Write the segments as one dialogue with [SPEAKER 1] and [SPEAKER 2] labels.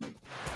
[SPEAKER 1] Thank you.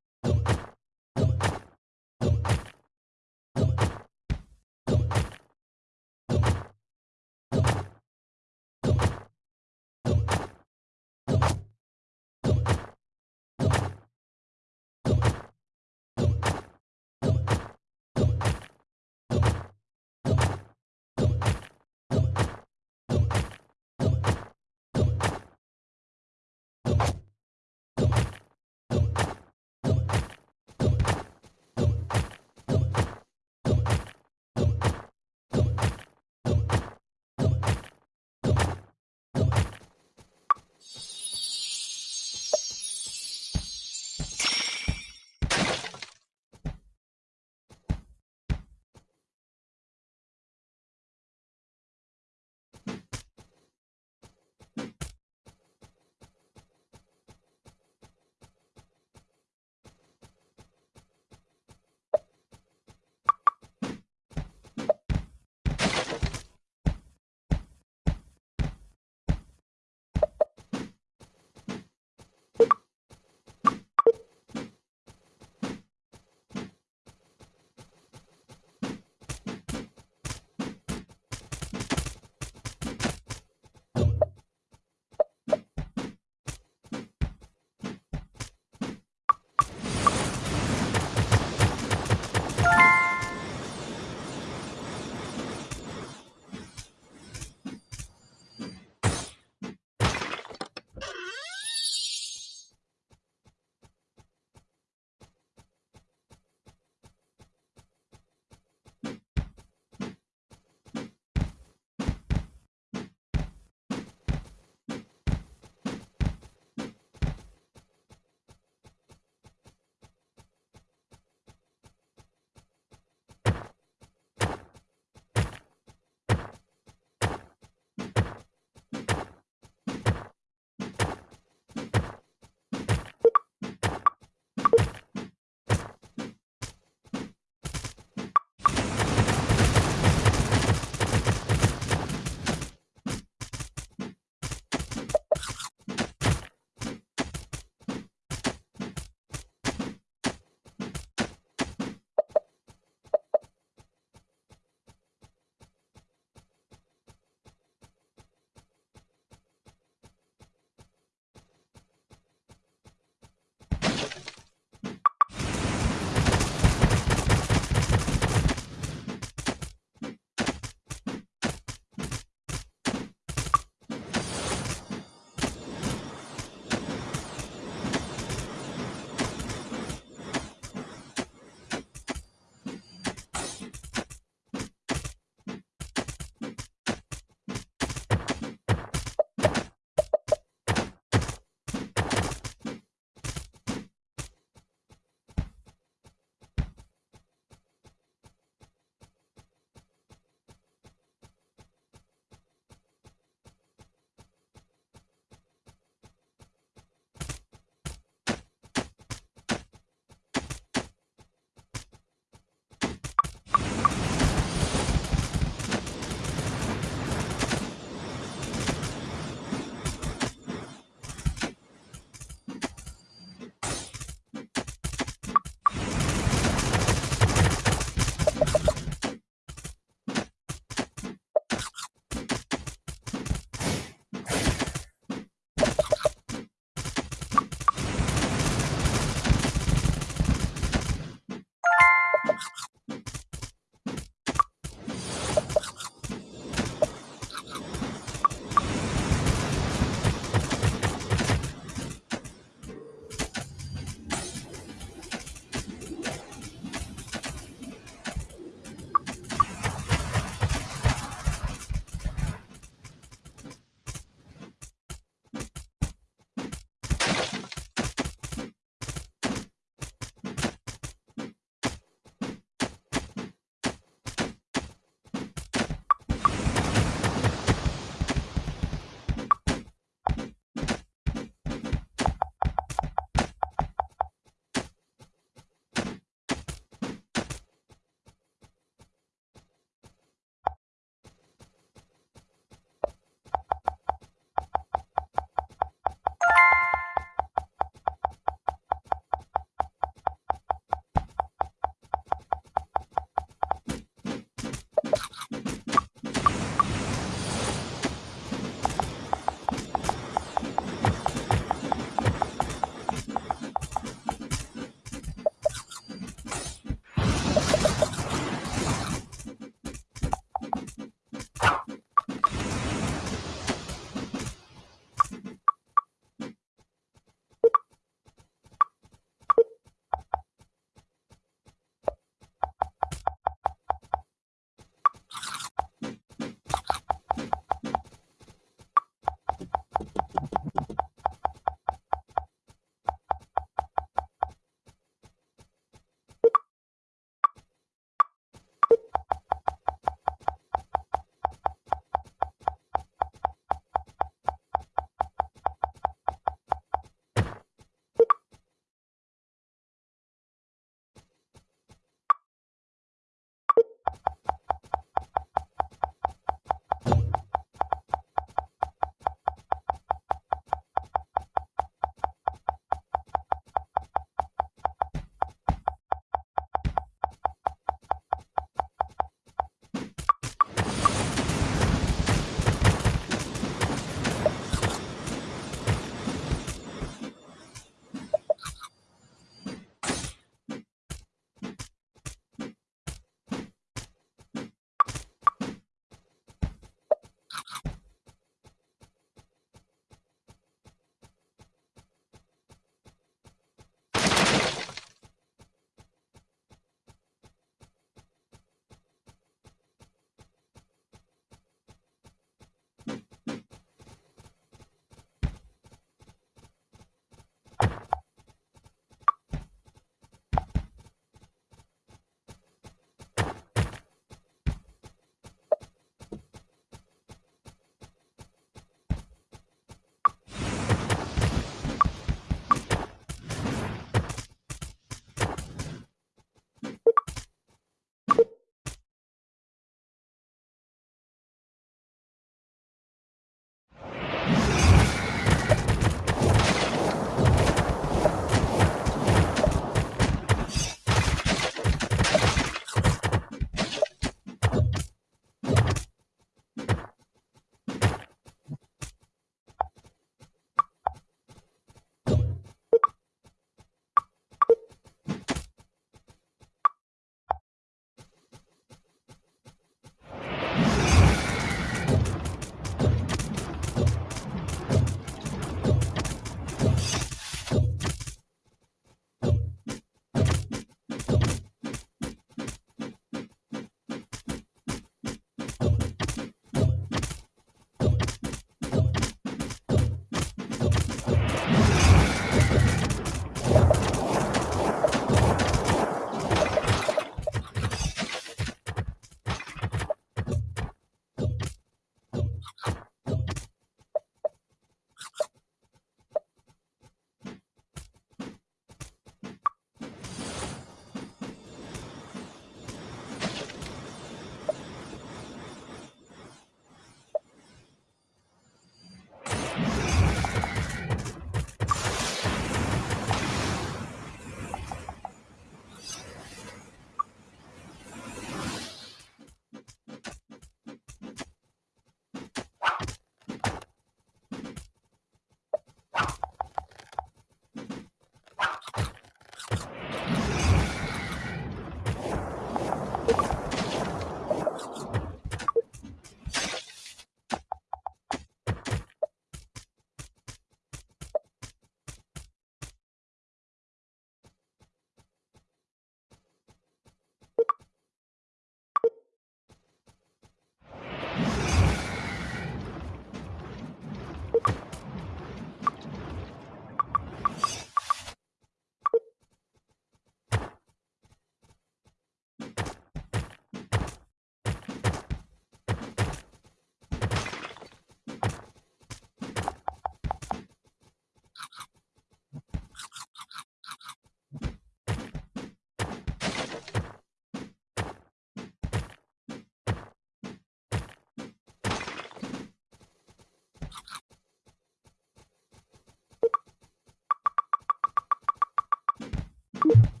[SPEAKER 1] you